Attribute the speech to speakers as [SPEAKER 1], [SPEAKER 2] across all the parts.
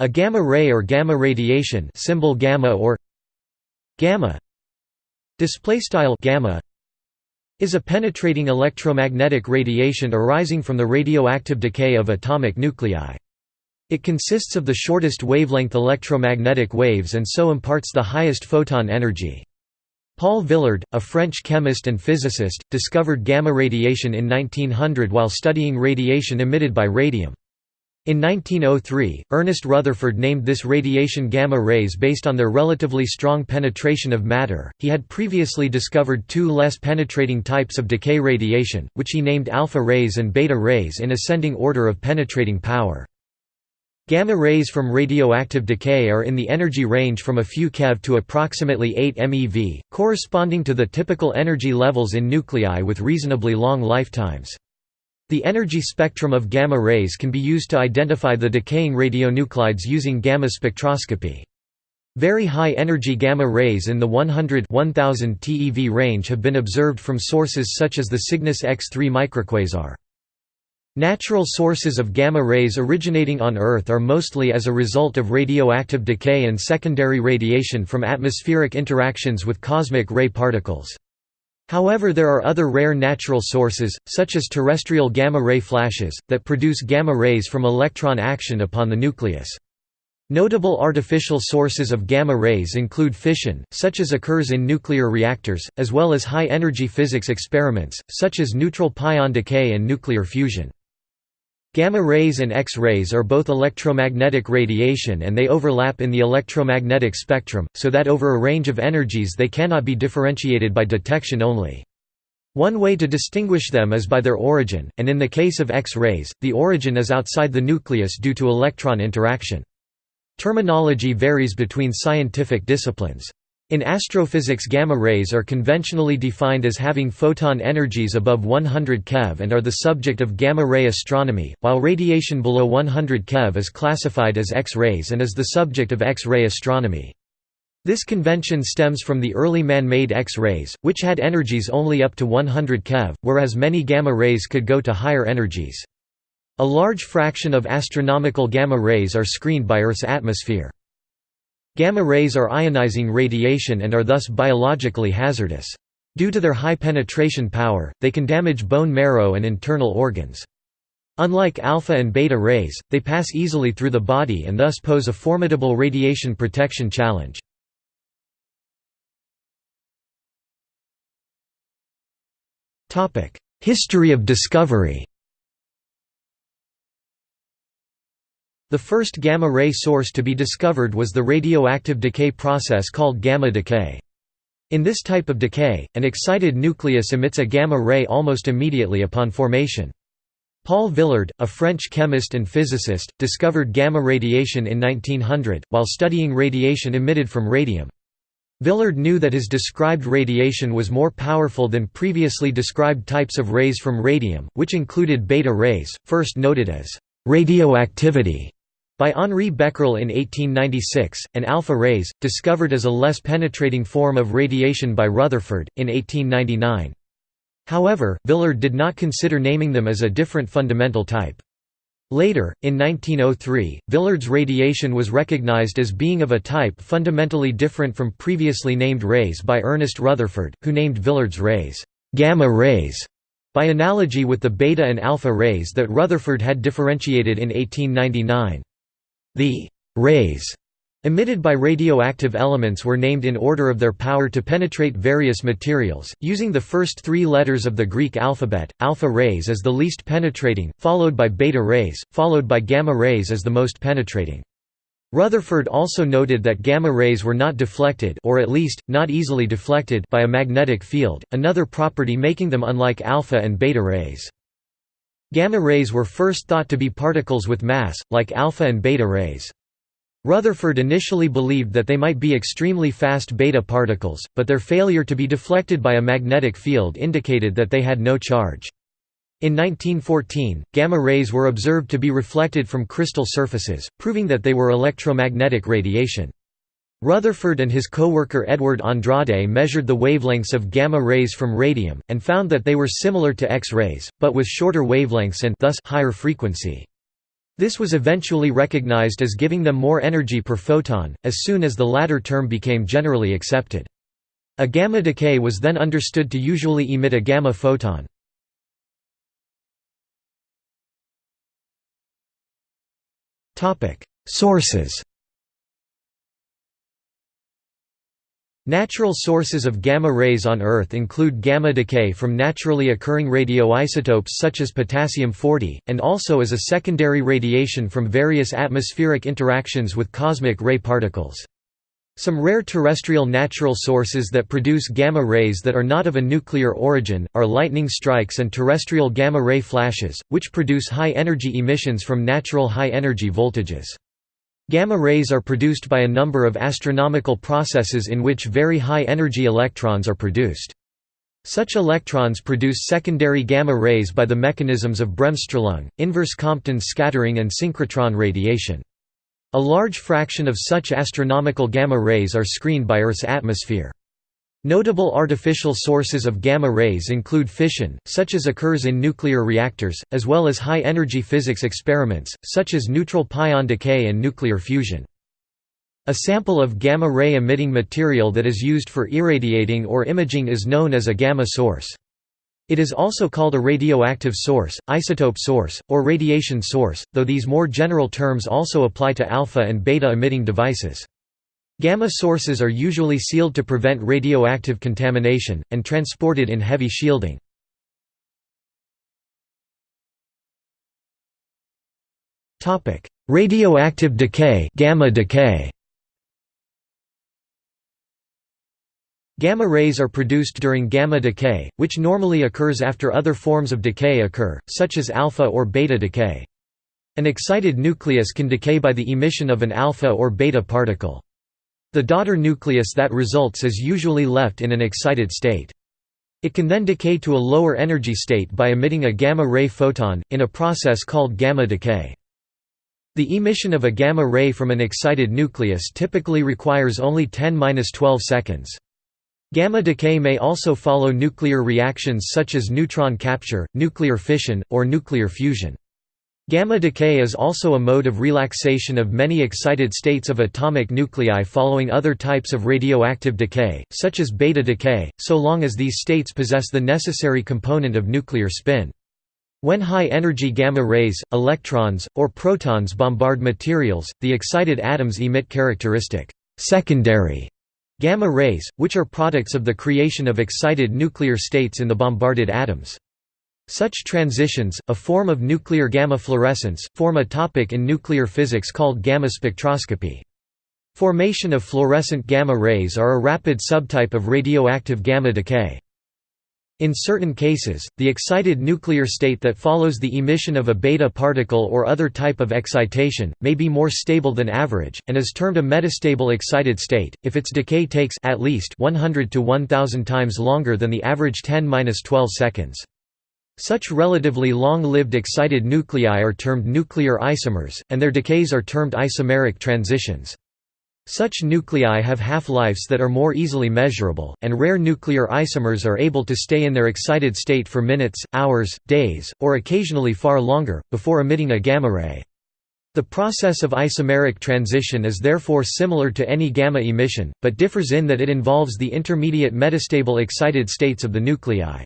[SPEAKER 1] A gamma ray or gamma radiation symbol gamma or gamma display style gamma is a penetrating electromagnetic radiation arising from the radioactive decay of atomic nuclei. It consists of the shortest wavelength electromagnetic waves and so imparts the highest photon energy. Paul Villard, a French chemist and physicist, discovered gamma radiation in 1900 while studying radiation emitted by radium. In 1903, Ernest Rutherford named this radiation gamma rays based on their relatively strong penetration of matter. He had previously discovered two less penetrating types of decay radiation, which he named alpha rays and beta rays in ascending order of penetrating power. Gamma rays from radioactive decay are in the energy range from a few keV to approximately 8 MeV, corresponding to the typical energy levels in nuclei with reasonably long lifetimes. The energy spectrum of gamma rays can be used to identify the decaying radionuclides using gamma spectroscopy. Very high energy gamma rays in the 100 1000 TeV range have been observed from sources such as the Cygnus X3 microquasar. Natural sources of gamma rays originating on Earth are mostly as a result of radioactive decay and secondary radiation from atmospheric interactions with cosmic ray particles. However there are other rare natural sources, such as terrestrial gamma-ray flashes, that produce gamma rays from electron action upon the nucleus. Notable artificial sources of gamma rays include fission, such as occurs in nuclear reactors, as well as high-energy physics experiments, such as neutral pion decay and nuclear fusion. Gamma rays and X-rays are both electromagnetic radiation and they overlap in the electromagnetic spectrum, so that over a range of energies they cannot be differentiated by detection only. One way to distinguish them is by their origin, and in the case of X-rays, the origin is outside the nucleus due to electron interaction. Terminology varies between scientific disciplines. In astrophysics gamma rays are conventionally defined as having photon energies above 100 keV and are the subject of gamma-ray astronomy, while radiation below 100 keV is classified as X-rays and is the subject of X-ray astronomy. This convention stems from the early man-made X-rays, which had energies only up to 100 keV, whereas many gamma rays could go to higher energies. A large fraction of astronomical gamma rays are screened by Earth's atmosphere. Gamma rays are ionizing radiation and are thus biologically hazardous. Due to their high penetration power, they can damage bone marrow and internal organs. Unlike alpha and beta rays, they pass easily through the body and thus pose a formidable radiation protection challenge. History of discovery The first gamma-ray source to be discovered was the radioactive decay process called gamma decay. In this type of decay, an excited nucleus emits a gamma ray almost immediately upon formation. Paul Villard, a French chemist and physicist, discovered gamma radiation in 1900, while studying radiation emitted from radium. Villard knew that his described radiation was more powerful than previously described types of rays from radium, which included beta rays, first noted as radioactivity by Henri Becquerel in 1896, and alpha rays, discovered as a less penetrating form of radiation by Rutherford, in 1899. However, Villard did not consider naming them as a different fundamental type. Later, in 1903, Villard's radiation was recognized as being of a type fundamentally different from previously named rays by Ernest Rutherford, who named Villard's rays, gamma rays, by analogy with the beta and alpha rays that Rutherford had differentiated in 1899. The rays emitted by radioactive elements were named in order of their power to penetrate various materials, using the first three letters of the Greek alphabet. Alpha rays as the least penetrating, followed by beta rays, followed by gamma rays as the most penetrating. Rutherford also noted that gamma rays were not deflected or at least, not easily deflected by a magnetic field, another property making them unlike alpha and beta rays. Gamma rays were first thought to be particles with mass, like alpha and beta rays. Rutherford initially believed that they might be extremely fast beta particles, but their failure to be deflected by a magnetic field indicated that they had no charge. In 1914, gamma rays were observed to be reflected from crystal surfaces, proving that they were electromagnetic radiation. Rutherford and his co-worker Edward Andrade measured the wavelengths of gamma rays from radium, and found that they were similar to X-rays, but with shorter wavelengths and thus higher frequency. This was eventually recognized as giving them more energy per photon, as soon as the latter term became generally accepted. A gamma decay was then understood to usually emit a gamma photon. Sources Natural sources of gamma rays on Earth include gamma decay from naturally occurring radioisotopes such as potassium-40, and also as a secondary radiation from various atmospheric interactions with cosmic ray particles. Some rare terrestrial natural sources that produce gamma rays that are not of a nuclear origin, are lightning strikes and terrestrial gamma-ray flashes, which produce high-energy emissions from natural high-energy voltages. Gamma rays are produced by a number of astronomical processes in which very high-energy electrons are produced. Such electrons produce secondary gamma rays by the mechanisms of Bremsstrahlung, inverse Compton scattering and synchrotron radiation. A large fraction of such astronomical gamma rays are screened by Earth's atmosphere. Notable artificial sources of gamma rays include fission, such as occurs in nuclear reactors, as well as high-energy physics experiments, such as neutral pion decay and nuclear fusion. A sample of gamma-ray emitting material that is used for irradiating or imaging is known as a gamma source. It is also called a radioactive source, isotope source, or radiation source, though these more general terms also apply to alpha and beta emitting devices. Gamma sources are usually sealed to prevent radioactive contamination, and transported in heavy shielding. Radioactive decay, gamma decay. Gamma rays are produced during gamma decay, which normally occurs after other forms of decay occur, such as alpha or beta decay. An excited nucleus can decay by the emission of an alpha or beta particle. The daughter nucleus that results is usually left in an excited state. It can then decay to a lower energy state by emitting a gamma-ray photon, in a process called gamma decay. The emission of a gamma ray from an excited nucleus typically requires only 10–12 seconds. Gamma decay may also follow nuclear reactions such as neutron capture, nuclear fission, or nuclear fusion. Gamma decay is also a mode of relaxation of many excited states of atomic nuclei following other types of radioactive decay, such as beta decay, so long as these states possess the necessary component of nuclear spin. When high-energy gamma rays, electrons, or protons bombard materials, the excited atoms emit characteristic secondary gamma rays, which are products of the creation of excited nuclear states in the bombarded atoms. Such transitions, a form of nuclear gamma fluorescence, form a topic in nuclear physics called gamma spectroscopy. Formation of fluorescent gamma rays are a rapid subtype of radioactive gamma decay. In certain cases, the excited nuclear state that follows the emission of a beta particle or other type of excitation, may be more stable than average, and is termed a metastable excited state, if its decay takes at least 100 to 1000 times longer than the average 10–12 seconds. Such relatively long-lived excited nuclei are termed nuclear isomers, and their decays are termed isomeric transitions. Such nuclei have half-lives that are more easily measurable, and rare nuclear isomers are able to stay in their excited state for minutes, hours, days, or occasionally far longer, before emitting a gamma ray. The process of isomeric transition is therefore similar to any gamma emission, but differs in that it involves the intermediate metastable excited states of the nuclei.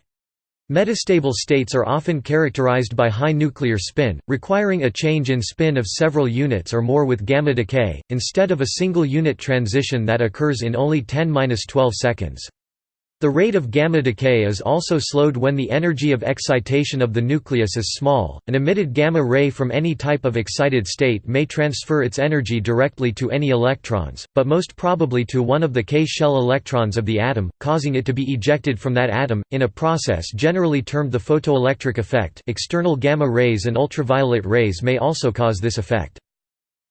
[SPEAKER 1] Metastable states are often characterized by high nuclear spin, requiring a change in spin of several units or more with gamma decay, instead of a single unit transition that occurs in only 10–12 seconds. The rate of gamma decay is also slowed when the energy of excitation of the nucleus is small. An emitted gamma ray from any type of excited state may transfer its energy directly to any electrons, but most probably to one of the K-shell electrons of the atom, causing it to be ejected from that atom, in a process generally termed the photoelectric effect. External gamma rays and ultraviolet rays may also cause this effect.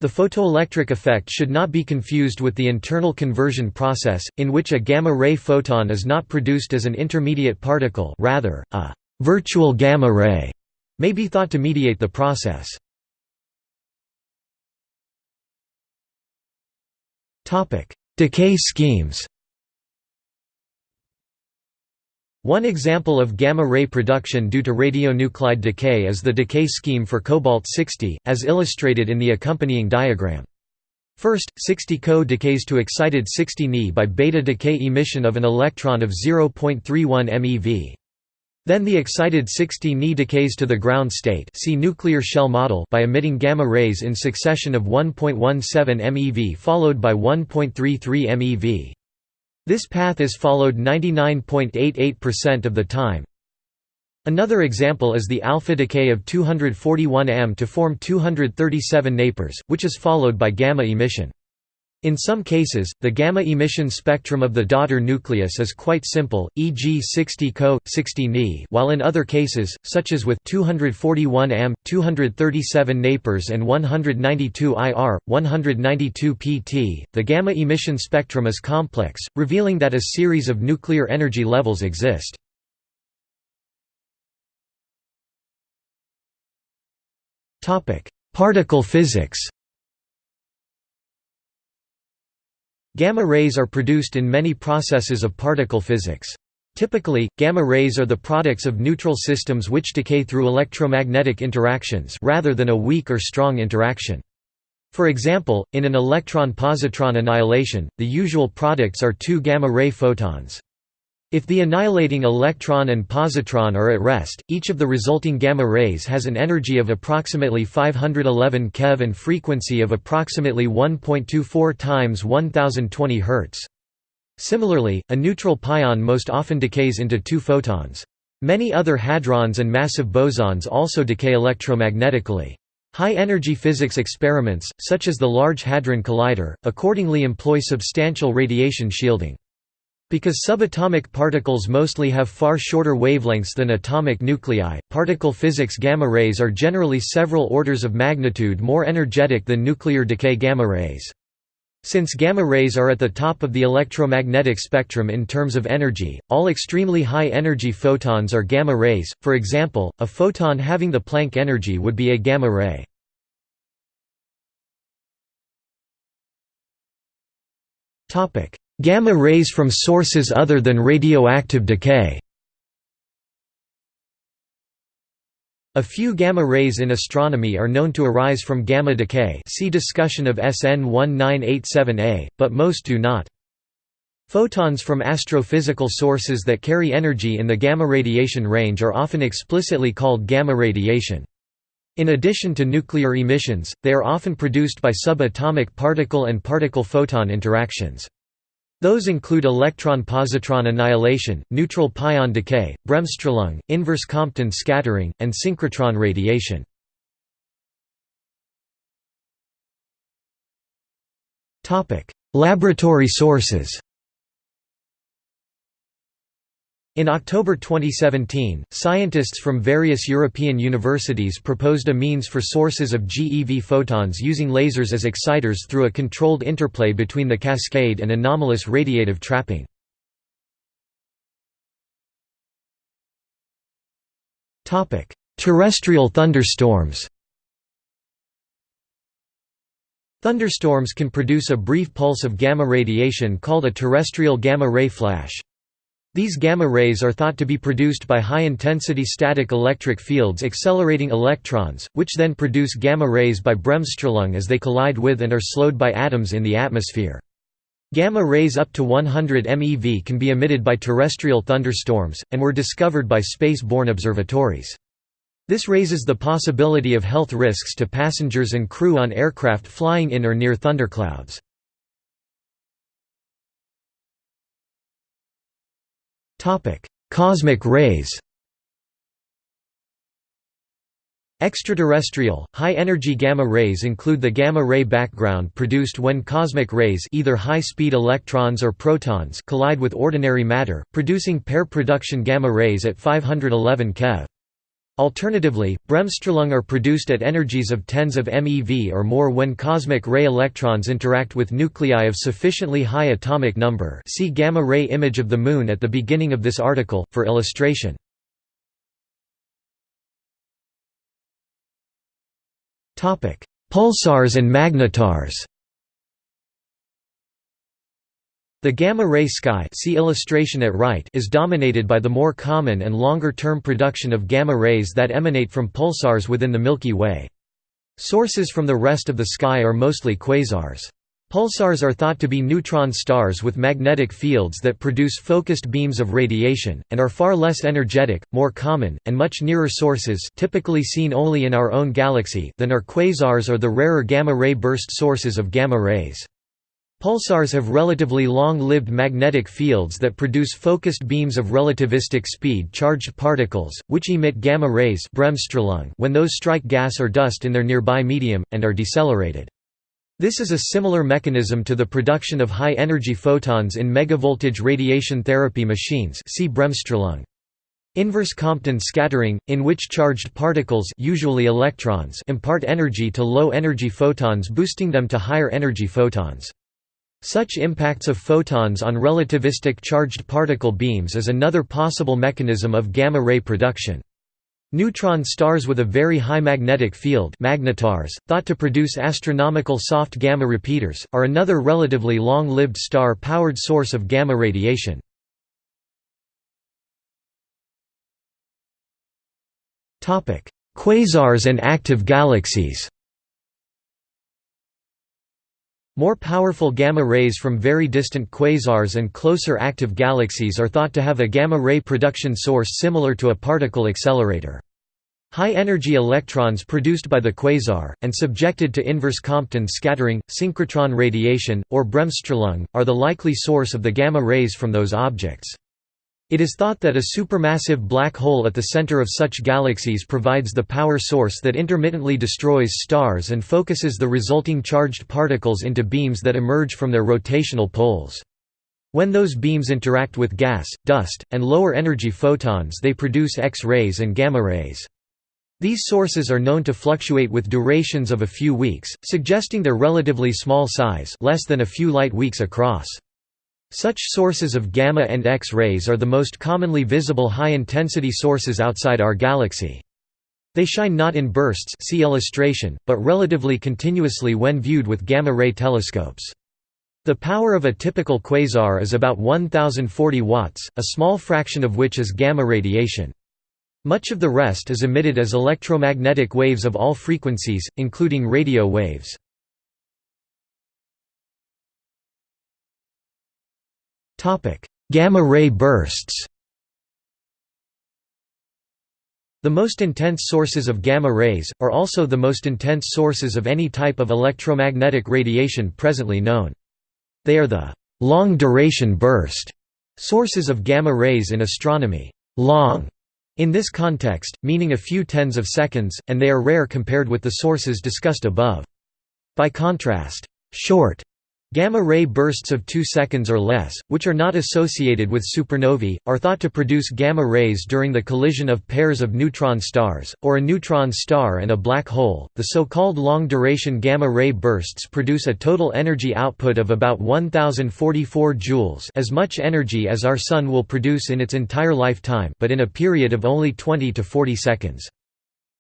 [SPEAKER 1] The photoelectric effect should not be confused with the internal conversion process, in which a gamma-ray photon is not produced as an intermediate particle rather, a «virtual gamma ray» may be thought to mediate the process. Decay schemes One example of gamma-ray production due to radionuclide decay is the decay scheme for cobalt-60, as illustrated in the accompanying diagram. First, 60Co decays to excited 60 Ni by beta decay emission of an electron of 0.31 MeV. Then the excited 60 Ni decays to the ground state see nuclear shell model by emitting gamma rays in succession of 1.17 MeV followed by 1.33 MeV. This path is followed 99.88% of the time. Another example is the alpha decay of 241 m to form 237 napers, which is followed by gamma emission. In some cases, the gamma emission spectrum of the daughter nucleus is quite simple, e.g. 60 Co, 60 Ni while in other cases, such as with 241 am, 237 napers and 192 IR, 192 pt, the gamma emission spectrum is complex, revealing that a series of nuclear energy levels exist. Particle physics Gamma rays are produced in many processes of particle physics. Typically, gamma rays are the products of neutral systems which decay through electromagnetic interactions rather than a weak or strong interaction. For example, in an electron-positron annihilation, the usual products are two gamma-ray photons. If the annihilating electron and positron are at rest, each of the resulting gamma rays has an energy of approximately 511 keV and frequency of approximately 1.24 times 1020 Hz. Similarly, a neutral pion most often decays into two photons. Many other hadrons and massive bosons also decay electromagnetically. High-energy physics experiments, such as the Large Hadron Collider, accordingly employ substantial radiation shielding. Because subatomic particles mostly have far shorter wavelengths than atomic nuclei, particle physics gamma rays are generally several orders of magnitude more energetic than nuclear decay gamma rays. Since gamma rays are at the top of the electromagnetic spectrum in terms of energy, all extremely high energy photons are gamma rays, for example, a photon having the Planck energy would be a gamma ray. Gamma rays from sources other than radioactive decay A few gamma rays in astronomy are known to arise from gamma decay see discussion of SN 1987A, but most do not. Photons from astrophysical sources that carry energy in the gamma radiation range are often explicitly called gamma radiation. In addition to nuclear emissions, they are often produced by subatomic particle and particle-photon interactions. Those include electron-positron annihilation, neutral pion decay, bremsstrahlung, inverse Compton scattering, and synchrotron radiation. Laboratory sources In October 2017, scientists from various European universities proposed a means for sources of GeV photons using lasers as exciters through a controlled interplay between the cascade and anomalous radiative trapping. Terrestrial thunderstorms Thunderstorms can produce a brief pulse of gamma radiation called a terrestrial gamma-ray flash. These gamma rays are thought to be produced by high-intensity static electric fields accelerating electrons, which then produce gamma rays by bremsstrahlung as they collide with and are slowed by atoms in the atmosphere. Gamma rays up to 100 MeV can be emitted by terrestrial thunderstorms, and were discovered by space-borne observatories. This raises the possibility of health risks to passengers and crew on aircraft flying in or near thunderclouds. Cosmic rays Extraterrestrial, high-energy gamma rays include the gamma-ray background produced when cosmic rays either high-speed electrons or protons collide with ordinary matter, producing pair production gamma rays at 511 keV. Alternatively, bremsstrahlung are produced at energies of tens of MeV or more when cosmic ray electrons interact with nuclei of sufficiently high atomic number see gamma-ray image of the Moon at the beginning of this article, for illustration. Pulsars and magnetars The gamma-ray sky see illustration at right is dominated by the more common and longer-term production of gamma rays that emanate from pulsars within the Milky Way. Sources from the rest of the sky are mostly quasars. Pulsars are thought to be neutron stars with magnetic fields that produce focused beams of radiation, and are far less energetic, more common, and much nearer sources typically seen only in our own galaxy than are quasars or the rarer gamma-ray burst sources of gamma rays. Pulsars have relatively long-lived magnetic fields that produce focused beams of relativistic speed charged particles, which emit gamma rays when those strike gas or dust in their nearby medium, and are decelerated. This is a similar mechanism to the production of high-energy photons in megavoltage radiation therapy machines see Bremsstrahlung. Inverse Compton scattering, in which charged particles usually electrons impart energy to low-energy photons boosting them to higher-energy photons. Such impacts of photons on relativistic charged particle beams is another possible mechanism of gamma-ray production. Neutron stars with a very high magnetic field magnetars, thought to produce astronomical soft gamma repeaters, are another relatively long-lived star-powered source of gamma radiation. Quasars and active galaxies More powerful gamma rays from very distant quasars and closer active galaxies are thought to have a gamma-ray production source similar to a particle accelerator. High-energy electrons produced by the quasar, and subjected to inverse Compton scattering, synchrotron radiation, or Bremsstrahlung, are the likely source of the gamma rays from those objects. It is thought that a supermassive black hole at the center of such galaxies provides the power source that intermittently destroys stars and focuses the resulting charged particles into beams that emerge from their rotational poles. When those beams interact with gas, dust, and lower energy photons they produce X-rays and gamma rays. These sources are known to fluctuate with durations of a few weeks, suggesting their relatively small size less than a few light weeks across. Such sources of gamma and X-rays are the most commonly visible high-intensity sources outside our galaxy. They shine not in bursts see illustration, but relatively continuously when viewed with gamma-ray telescopes. The power of a typical quasar is about 1040 watts, a small fraction of which is gamma radiation. Much of the rest is emitted as electromagnetic waves of all frequencies, including radio waves. Gamma-ray bursts The most intense sources of gamma rays, are also the most intense sources of any type of electromagnetic radiation presently known. They are the long-duration burst sources of gamma rays in astronomy. Long in this context, meaning a few tens of seconds, and they are rare compared with the sources discussed above. By contrast, short Gamma-ray bursts of 2 seconds or less, which are not associated with supernovae, are thought to produce gamma rays during the collision of pairs of neutron stars, or a neutron star and a black hole. The so-called long-duration gamma-ray bursts produce a total energy output of about 1044 joules, as much energy as our sun will produce in its entire lifetime, but in a period of only 20 to 40 seconds.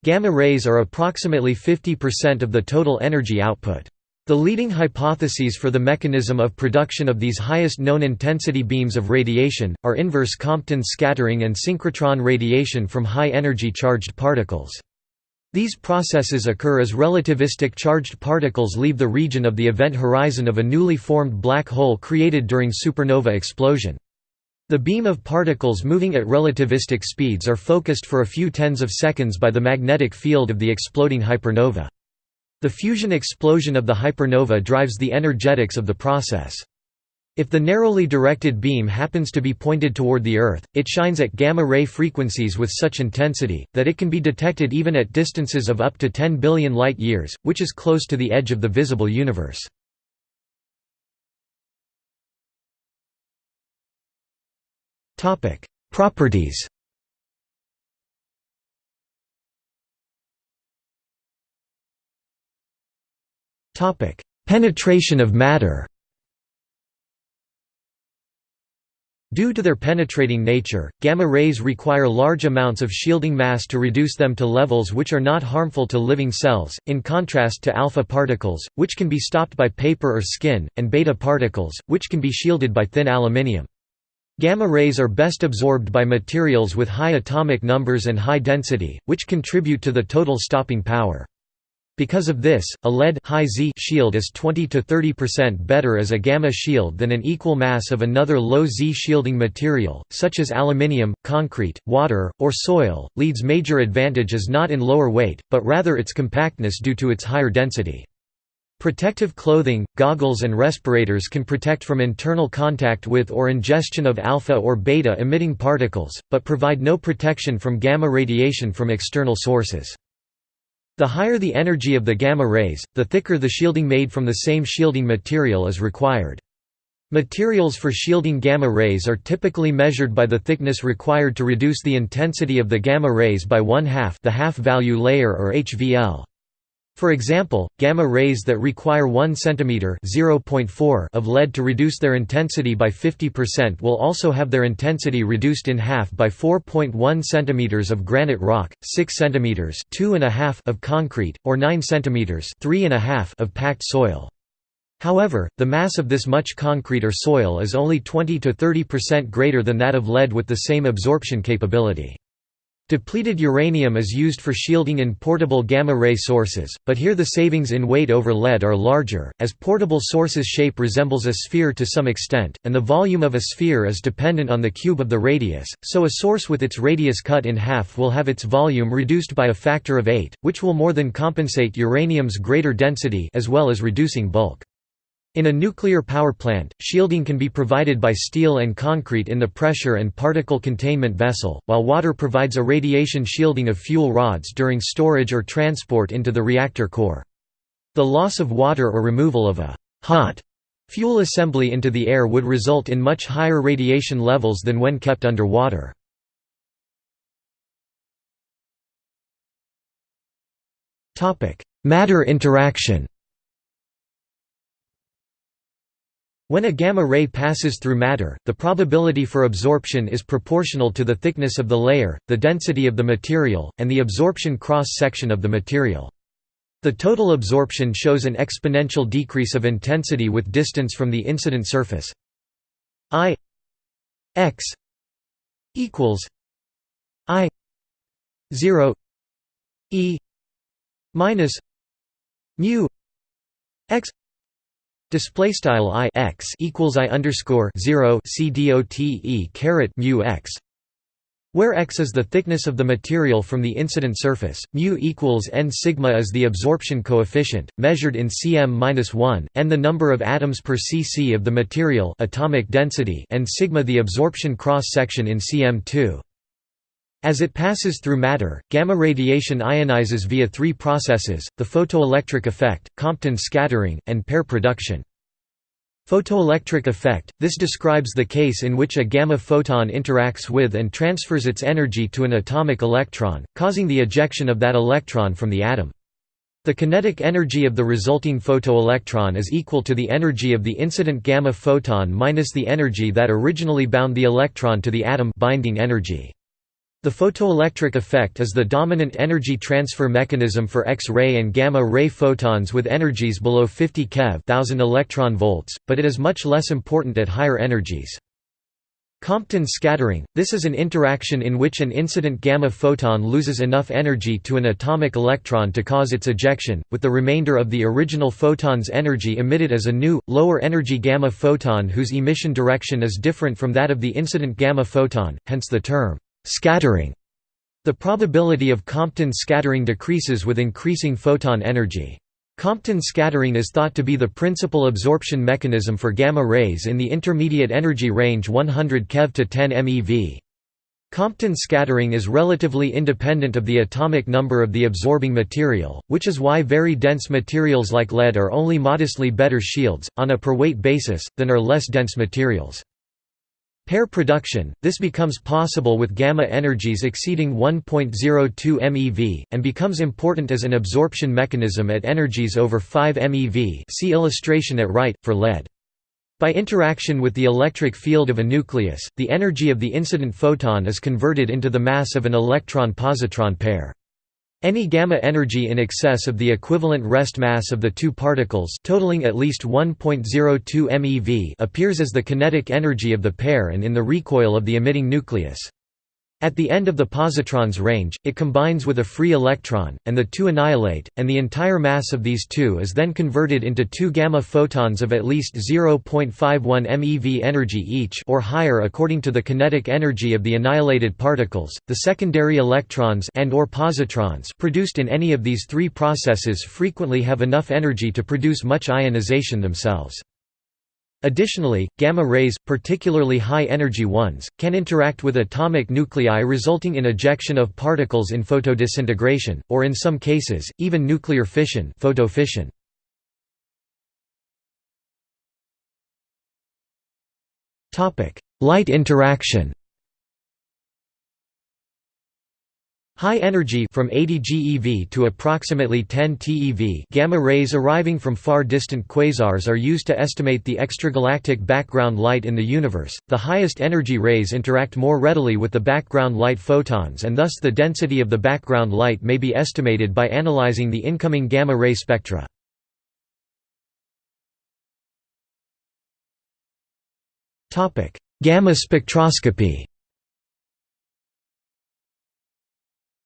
[SPEAKER 1] Gamma rays are approximately 50% of the total energy output. The leading hypotheses for the mechanism of production of these highest known intensity beams of radiation, are inverse Compton scattering and synchrotron radiation from high-energy charged particles. These processes occur as relativistic charged particles leave the region of the event horizon of a newly formed black hole created during supernova explosion. The beam of particles moving at relativistic speeds are focused for a few tens of seconds by the magnetic field of the exploding hypernova. The fusion explosion of the hypernova drives the energetics of the process. If the narrowly directed beam happens to be pointed toward the Earth, it shines at gamma-ray frequencies with such intensity, that it can be detected even at distances of up to 10 billion light-years, which is close to the edge of the visible universe. Properties Penetration of matter Due to their penetrating nature, gamma rays require large amounts of shielding mass to reduce them to levels which are not harmful to living cells, in contrast to alpha particles, which can be stopped by paper or skin, and beta particles, which can be shielded by thin aluminium. Gamma rays are best absorbed by materials with high atomic numbers and high density, which contribute to the total stopping power. Because of this, a lead high Z shield is 20 to 30% better as a gamma shield than an equal mass of another low Z shielding material, such as aluminium, concrete, water, or soil. Lead's major advantage is not in lower weight, but rather its compactness due to its higher density. Protective clothing, goggles and respirators can protect from internal contact with or ingestion of alpha or beta emitting particles, but provide no protection from gamma radiation from external sources. The higher the energy of the gamma rays, the thicker the shielding made from the same shielding material is required. Materials for shielding gamma rays are typically measured by the thickness required to reduce the intensity of the gamma rays by one half the half-value layer or HVL. For example, gamma rays that require 1 cm of lead to reduce their intensity by 50% will also have their intensity reduced in half by 4.1 cm of granite rock, 6 cm of concrete, or 9 cm of packed soil. However, the mass of this much concrete or soil is only 20 to 30% greater than that of lead with the same absorption capability. Depleted uranium is used for shielding in portable gamma-ray sources, but here the savings in weight over lead are larger, as portable sources' shape resembles a sphere to some extent, and the volume of a sphere is dependent on the cube of the radius, so a source with its radius cut in half will have its volume reduced by a factor of 8, which will more than compensate uranium's greater density as well as reducing bulk. In a nuclear power plant, shielding can be provided by steel and concrete in the pressure and particle containment vessel, while water provides a radiation shielding of fuel rods during storage or transport into the reactor core. The loss of water or removal of a hot fuel assembly into the air would result in much higher radiation levels than when kept under water. Matter interaction When a gamma ray passes through matter, the probability for absorption is proportional to the thickness of the layer, the density of the material, and the absorption cross-section of the material. The total absorption shows an exponential decrease of intensity with distance from the incident surface. I x equals I 0 e minus mu x Display style i x equals i underscore zero c dot e caret mu x, where x is the thickness of the material from the incident surface, mu equals n sigma is the absorption coefficient, measured in cm-1, n the number of atoms per cc of the material atomic density and sigma the absorption cross-section in cm2. As it passes through matter, gamma radiation ionizes via three processes, the photoelectric effect, Compton scattering, and pair production. Photoelectric effect – This describes the case in which a gamma photon interacts with and transfers its energy to an atomic electron, causing the ejection of that electron from the atom. The kinetic energy of the resulting photoelectron is equal to the energy of the incident gamma photon minus the energy that originally bound the electron to the atom binding energy. The photoelectric effect is the dominant energy transfer mechanism for X-ray and gamma-ray photons with energies below 50 keV 1000 electron volts, but it is much less important at higher energies. Compton scattering – This is an interaction in which an incident gamma photon loses enough energy to an atomic electron to cause its ejection, with the remainder of the original photon's energy emitted as a new, lower-energy gamma photon whose emission direction is different from that of the incident gamma photon, hence the term Scattering the probability of Compton scattering decreases with increasing photon energy. Compton scattering is thought to be the principal absorption mechanism for gamma rays in the intermediate energy range 100 keV to 10 MeV. Compton scattering is relatively independent of the atomic number of the absorbing material, which is why very dense materials like lead are only modestly better shields, on a per weight basis, than are less dense materials. Pair production – This becomes possible with gamma energies exceeding 1.02 MeV, and becomes important as an absorption mechanism at energies over 5 MeV see illustration at right, for lead. By interaction with the electric field of a nucleus, the energy of the incident photon is converted into the mass of an electron-positron pair. Any gamma energy in excess of the equivalent rest mass of the two particles totaling at least 1.02 MeV appears as the kinetic energy of the pair and in the recoil of the emitting nucleus. At the end of the positron's range, it combines with a free electron, and the two annihilate, and the entire mass of these two is then converted into two gamma photons of at least 0.51 MeV energy each or higher according to the kinetic energy of the annihilated particles. The secondary electrons and or positrons produced in any of these three processes frequently have enough energy to produce much ionization themselves. Additionally, gamma rays, particularly high-energy ones, can interact with atomic nuclei resulting in ejection of particles in photodisintegration, or in some cases, even nuclear fission photofission. Light interaction High energy from 80 GeV to approximately 10 TeV gamma rays arriving from far distant quasars are used to estimate the extragalactic background light in the universe. The highest energy rays interact more readily with the background light photons and thus the density of the background light may be estimated by analyzing the incoming gamma ray spectra. Topic: Gamma spectroscopy.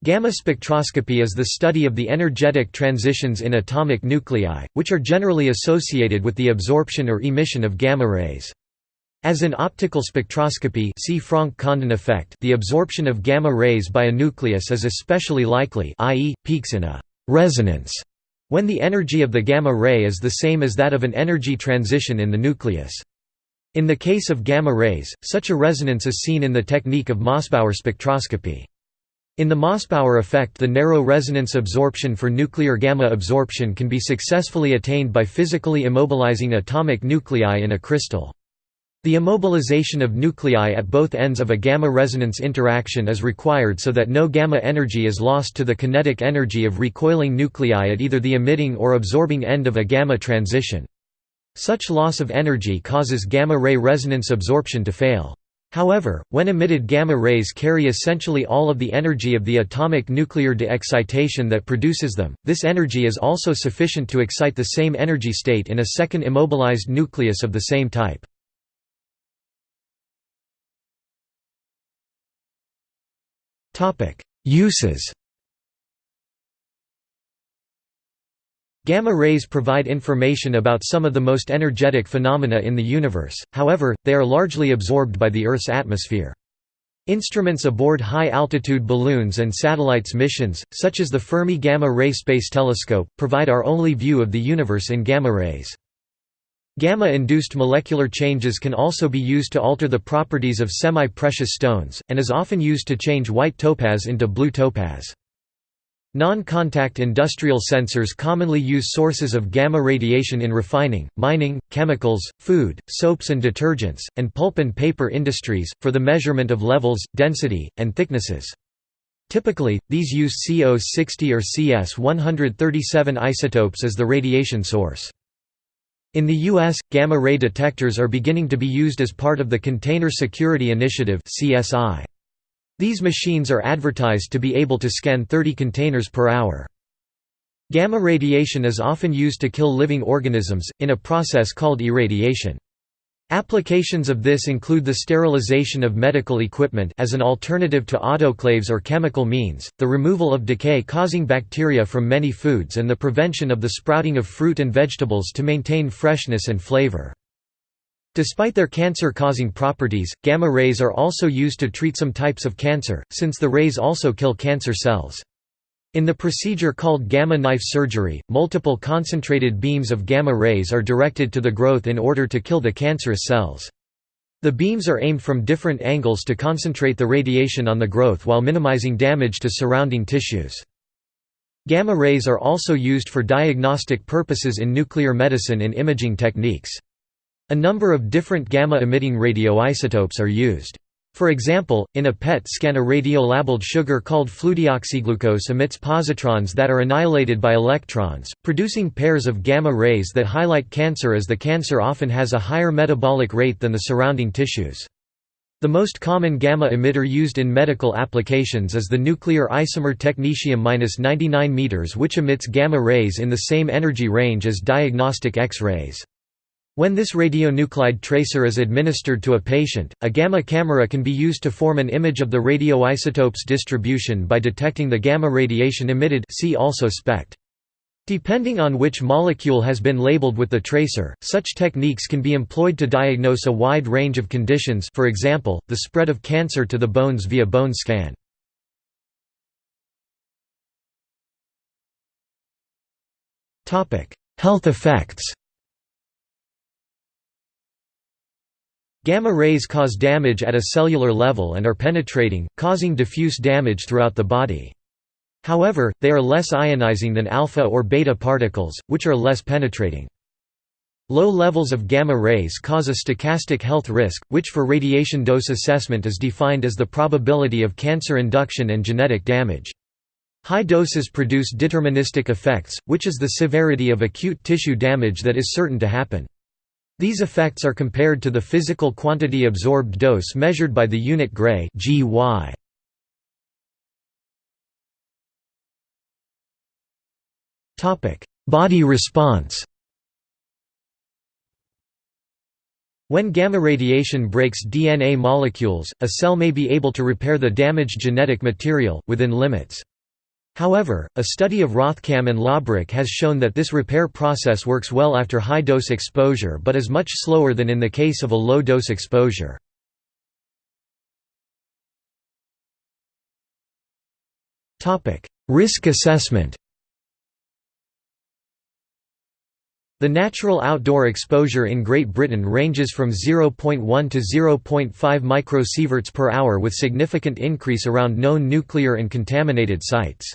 [SPEAKER 1] Gamma spectroscopy is the study of the energetic transitions in atomic nuclei, which are generally associated with the absorption or emission of gamma rays. As in optical spectroscopy see Franck-Condon effect the absorption of gamma rays by a nucleus is especially likely i.e., peaks in a «resonance» when the energy of the gamma ray is the same as that of an energy transition in the nucleus. In the case of gamma rays, such a resonance is seen in the technique of Mossbauer spectroscopy. In the Mossbauer effect the narrow resonance absorption for nuclear gamma absorption can be successfully attained by physically immobilizing atomic nuclei in a crystal. The immobilization of nuclei at both ends of a gamma resonance interaction is required so that no gamma energy is lost to the kinetic energy of recoiling nuclei at either the emitting or absorbing end of a gamma transition. Such loss of energy causes gamma ray resonance absorption to fail. However, when emitted gamma rays carry essentially all of the energy of the atomic nuclear de-excitation that produces them, this energy is also sufficient to excite the same energy state in a second immobilized nucleus of the same type. Uses Gamma rays provide information about some of the most energetic phenomena in the universe, however, they are largely absorbed by the Earth's atmosphere. Instruments aboard high-altitude balloons and satellites missions, such as the Fermi Gamma Ray Space Telescope, provide our only view of the universe in gamma rays. Gamma-induced molecular changes can also be used to alter the properties of semi-precious stones, and is often used to change white topaz into blue topaz. Non-contact industrial sensors commonly use sources of gamma radiation in refining, mining, chemicals, food, soaps and detergents, and pulp and paper industries, for the measurement of levels, density, and thicknesses. Typically, these use CO60 or CS137 isotopes as the radiation source. In the U.S., gamma-ray detectors are beginning to be used as part of the Container Security Initiative CSI. These machines are advertised to be able to scan 30 containers per hour. Gamma radiation is often used to kill living organisms, in a process called irradiation. Applications of this include the sterilization of medical equipment as an alternative to autoclaves or chemical means, the removal of decay-causing bacteria from many foods and the prevention of the sprouting of fruit and vegetables to maintain freshness and flavor. Despite their cancer-causing properties, gamma rays are also used to treat some types of cancer, since the rays also kill cancer cells. In the procedure called gamma knife surgery, multiple concentrated beams of gamma rays are directed to the growth in order to kill the cancerous cells. The beams are aimed from different angles to concentrate the radiation on the growth while minimizing damage to surrounding tissues. Gamma rays are also used for diagnostic purposes in nuclear medicine and imaging techniques. A number of different gamma-emitting radioisotopes are used. For example, in a PET scan a radiolabeled sugar called fludeoxyglucose emits positrons that are annihilated by electrons, producing pairs of gamma rays that highlight cancer as the cancer often has a higher metabolic rate than the surrounding tissues. The most common gamma emitter used in medical applications is the nuclear isomer technetium-99 m which emits gamma rays in the same energy range as diagnostic X-rays. When this radionuclide tracer is administered to a patient, a gamma camera can be used to form an image of the radioisotope's distribution by detecting the gamma radiation emitted see also SPECT. Depending on which molecule has been labeled with the tracer, such techniques can be employed to diagnose a wide range of conditions for example, the spread of cancer to the bones via bone scan. Health effects Gamma rays cause damage at a cellular level and are penetrating, causing diffuse damage throughout the body. However, they are less ionizing than alpha or beta particles, which are less penetrating. Low levels of gamma rays cause a stochastic health risk, which for radiation dose assessment is defined as the probability of cancer induction and genetic damage. High doses produce deterministic effects, which is the severity of acute tissue damage that is certain to happen. These effects are compared to the physical quantity absorbed dose measured by the unit Gray (GY). Topic: Body response. When gamma radiation breaks DNA molecules, a cell may be able to repair the damaged genetic material, within limits. However, a study of Rothkamm and Löbrich has shown that this repair process works well after high-dose exposure but is much slower than in the case of a low-dose exposure. Risk assessment The natural outdoor exposure in Great Britain ranges from 0.1 to 0.5 microsieverts per hour with significant increase around known nuclear and contaminated sites.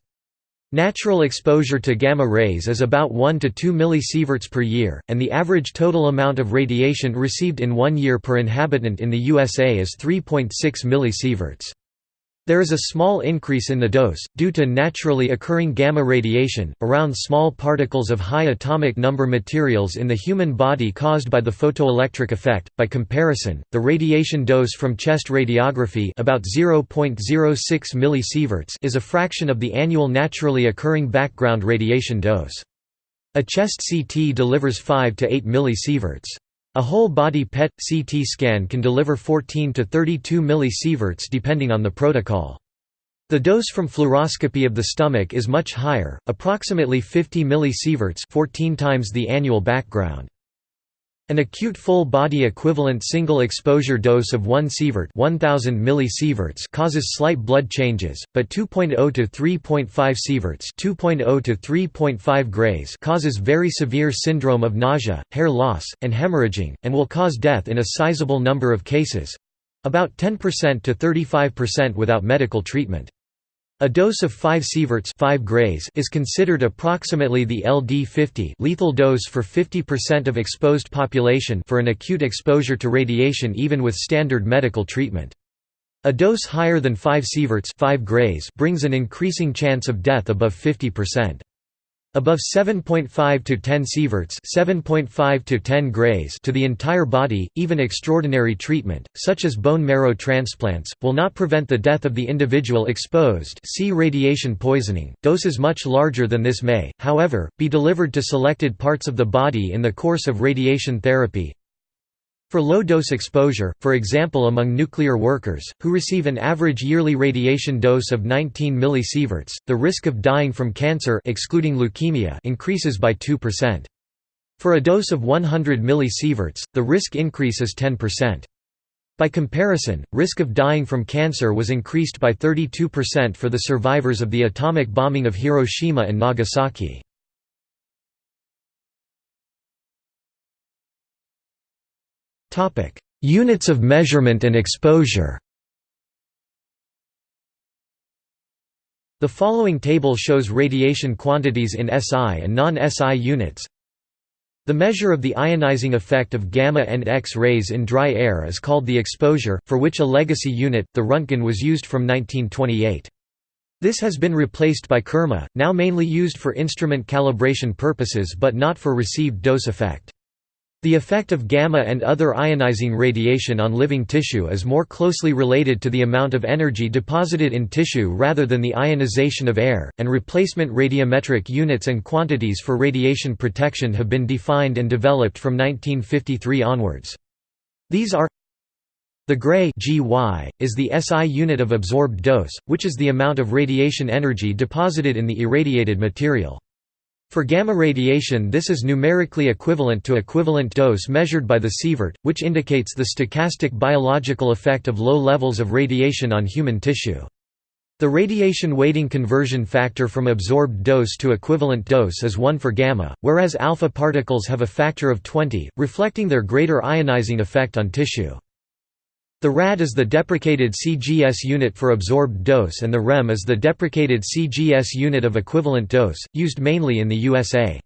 [SPEAKER 1] Natural exposure to gamma rays is about 1 to 2 millisieverts per year, and the average total amount of radiation received in one year per inhabitant in the USA is 3.6 millisieverts. There is a small increase in the dose, due to naturally occurring gamma radiation, around small particles of high atomic number materials in the human body caused by the photoelectric effect. By comparison, the radiation dose from chest radiography about 0.06 millisieverts is a fraction of the annual naturally occurring background radiation dose. A chest CT delivers 5 to 8 millisieverts. A whole-body PET-CT scan can deliver 14 to 32 millisieverts depending on the protocol. The dose from fluoroscopy of the stomach is much higher, approximately 50 millisieverts 14 times the annual background. An acute full-body equivalent single-exposure dose of 1 sievert 1000 millisieverts causes slight blood changes, but 2.0 to 3.5 sieverts 2.0 to 3.5 grays causes very severe syndrome of nausea, hair loss, and hemorrhaging, and will cause death in a sizable number of cases—about 10% to 35% without medical treatment. A dose of 5 sieverts 5 grays is considered approximately the LD50 lethal dose for 50% of exposed population for an acute exposure to radiation even with standard medical treatment. A dose higher than 5 sieverts 5 grays brings an increasing chance of death above 50%. Above 7.5 to 10 sieverts 7.5 to 10 grays to the entire body, even extraordinary treatment, such as bone marrow transplants, will not prevent the death of the individual exposed see radiation poisoning. Doses much larger than this may, however, be delivered to selected parts of the body in the course of radiation therapy, for low-dose exposure, for example among nuclear workers, who receive an average yearly radiation dose of 19 millisieverts, the risk of dying from cancer excluding leukemia increases by 2%. For a dose of 100 millisieverts, the risk increase is 10%. By comparison, risk of dying from cancer was increased by 32% for the survivors of the atomic bombing of Hiroshima and Nagasaki. Units of measurement and exposure The following table shows radiation quantities in SI and non-SI units. The measure of the ionizing effect of gamma and X-rays in dry air is called the exposure, for which a legacy unit, the Röntgen was used from 1928. This has been replaced by Kerma, now mainly used for instrument calibration purposes but not for received dose effect. The effect of gamma and other ionizing radiation on living tissue is more closely related to the amount of energy deposited in tissue rather than the ionization of air, and replacement radiometric units and quantities for radiation protection have been defined and developed from 1953 onwards. These are the Gray GY, is the SI unit of absorbed dose, which is the amount of radiation energy deposited in the irradiated material. For gamma radiation this is numerically equivalent to equivalent dose measured by the sievert, which indicates the stochastic biological effect of low levels of radiation on human tissue. The radiation weighting conversion factor from absorbed dose to equivalent dose is 1 for gamma, whereas alpha particles have a factor of 20, reflecting their greater ionizing effect on tissue. The rad is the deprecated CGS unit for absorbed dose and the rem is the deprecated CGS unit of equivalent dose, used mainly in the USA.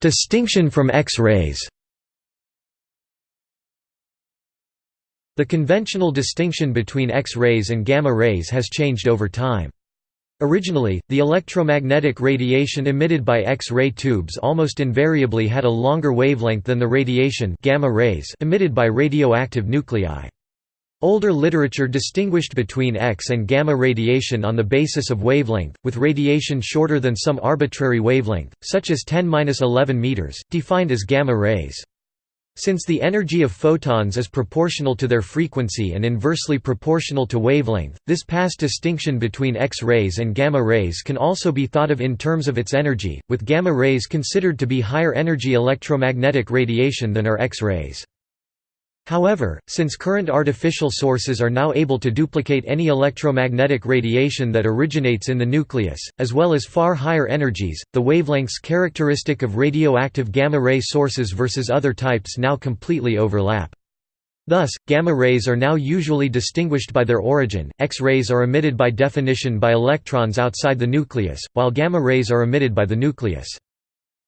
[SPEAKER 1] Distinction from X-rays The conventional distinction between X-rays and gamma rays has changed over time. Originally, the electromagnetic radiation emitted by X-ray tubes almost invariably had a longer wavelength than the radiation gamma rays emitted by radioactive nuclei. Older literature distinguished between X and gamma radiation on the basis of wavelength, with radiation shorter than some arbitrary wavelength, such as 10-11 meters, defined as gamma rays. Since the energy of photons is proportional to their frequency and inversely proportional to wavelength, this past distinction between X-rays and gamma rays can also be thought of in terms of its energy, with gamma rays considered to be higher energy electromagnetic radiation than are X-rays. However, since current artificial sources are now able to duplicate any electromagnetic radiation that originates in the nucleus, as well as far higher energies, the wavelengths characteristic of radioactive gamma-ray sources versus other types now completely overlap. Thus, gamma rays are now usually distinguished by their origin, X-rays are emitted by definition by electrons outside the nucleus, while gamma rays are emitted by the nucleus.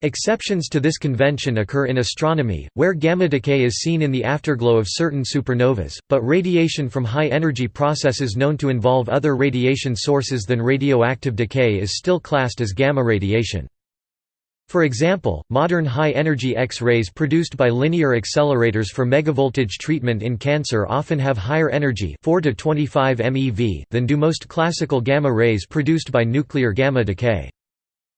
[SPEAKER 1] Exceptions to this convention occur in astronomy, where gamma decay is seen in the afterglow of certain supernovas, but radiation from high-energy processes known to involve other radiation sources than radioactive decay is still classed as gamma radiation. For example, modern high-energy X-rays produced by linear accelerators for megavoltage treatment in cancer often have higher energy 4 to 25 MeV than do most classical gamma rays produced by nuclear gamma decay.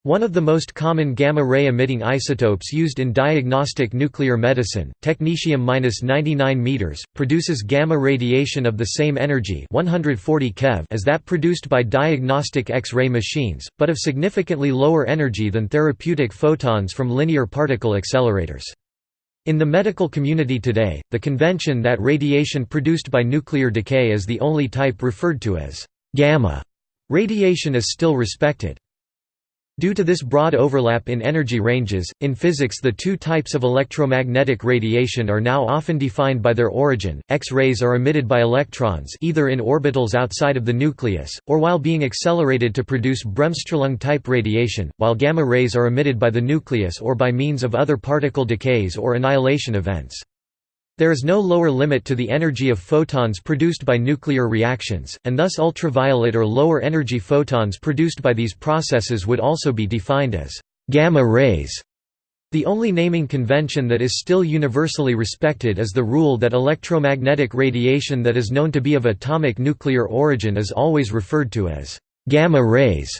[SPEAKER 1] One of the most common gamma-ray emitting isotopes used in diagnostic nuclear medicine, technetium-99 m, produces gamma radiation of the same energy 140 keV as that produced by diagnostic X-ray machines, but of significantly lower energy than therapeutic photons from linear particle accelerators. In the medical community today, the convention that radiation produced by nuclear decay is the only type referred to as gamma radiation is still respected. Due to this broad overlap in energy ranges, in physics the two types of electromagnetic radiation are now often defined by their origin. X-rays are emitted by electrons either in orbitals outside of the nucleus, or while being accelerated to produce Bremsstrahlung-type radiation, while gamma rays are emitted by the nucleus or by means of other particle decays or annihilation events. There is no lower limit to the energy of photons produced by nuclear reactions, and thus ultraviolet or lower energy photons produced by these processes would also be defined as gamma rays. The only naming convention that is still universally respected is the rule that electromagnetic radiation that is known to be of atomic nuclear origin is always referred to as gamma rays,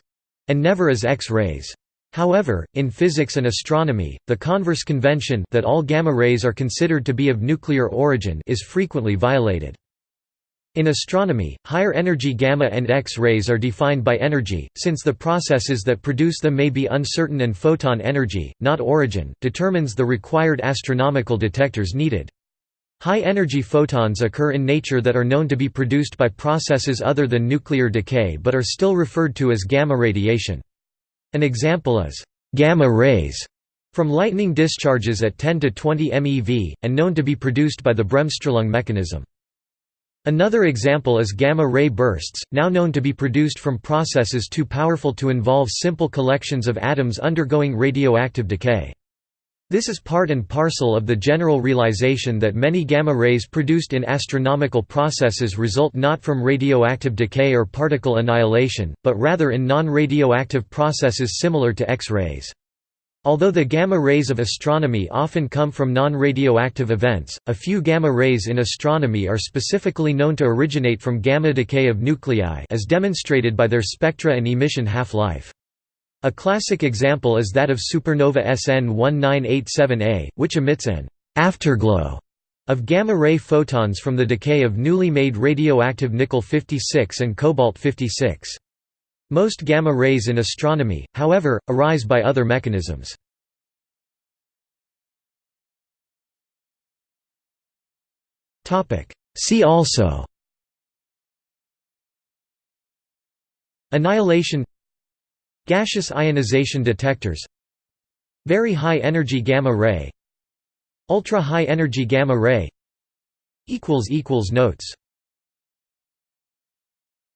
[SPEAKER 1] and never as X-rays. However, in physics and astronomy, the converse convention that all gamma rays are considered to be of nuclear origin is frequently violated. In astronomy, higher energy gamma and X-rays are defined by energy, since the processes that produce them may be uncertain and photon energy, not origin, determines the required astronomical detectors needed. High-energy photons occur in nature that are known to be produced by processes other than nuclear decay but are still referred to as gamma radiation. An example is gamma rays from lightning discharges at 10 to 20 MeV, and known to be produced by the Bremsstrahlung mechanism. Another example is gamma-ray bursts, now known to be produced from processes too powerful to involve simple collections of atoms undergoing radioactive decay. This is part and parcel of the general realization that many gamma rays produced in astronomical processes result not from radioactive decay or particle annihilation, but rather in non-radioactive processes similar to X-rays. Although the gamma rays of astronomy often come from non-radioactive events, a few gamma rays in astronomy are specifically known to originate from gamma decay of nuclei as demonstrated by their spectra and emission half-life. A classic example is that of supernova SN 1987A, which emits an afterglow of gamma-ray photons from the decay of newly made radioactive nickel-56 and cobalt-56. Most gamma rays in astronomy, however, arise by other mechanisms. See also Annihilation Gaseous ionization detectors Very high energy gamma ray Ultra high energy gamma ray Notes